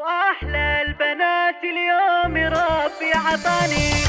وأحلى البنات اليوم ربي عطاني